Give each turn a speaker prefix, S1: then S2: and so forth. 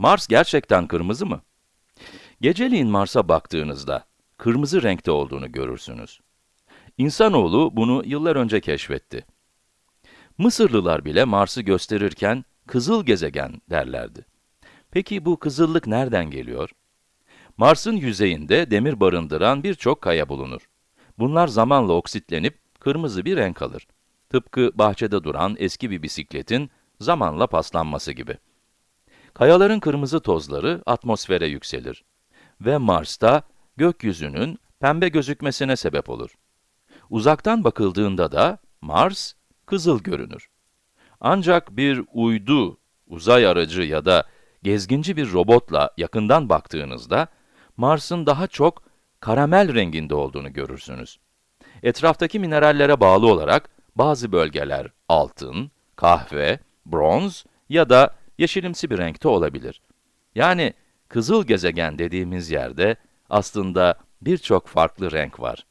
S1: Mars gerçekten kırmızı mı? Geceliğin Mars'a baktığınızda, kırmızı renkte olduğunu görürsünüz. İnsanoğlu bunu yıllar önce keşfetti. Mısırlılar bile Mars'ı gösterirken, kızıl gezegen derlerdi. Peki bu kızıllık nereden geliyor? Mars'ın yüzeyinde demir barındıran birçok kaya bulunur. Bunlar zamanla oksitlenip kırmızı bir renk alır. Tıpkı bahçede duran eski bir bisikletin zamanla paslanması gibi. Kayaların kırmızı tozları atmosfere yükselir ve Mars'ta gökyüzünün pembe gözükmesine sebep olur. Uzaktan bakıldığında da Mars kızıl görünür. Ancak bir uydu, uzay aracı ya da gezginci bir robotla yakından baktığınızda, Mars'ın daha çok karamel renginde olduğunu görürsünüz. Etraftaki minerallere bağlı olarak bazı bölgeler altın, kahve, bronz ya da yeşilimsi bir renkte olabilir. Yani kızıl gezegen dediğimiz yerde aslında birçok farklı renk var.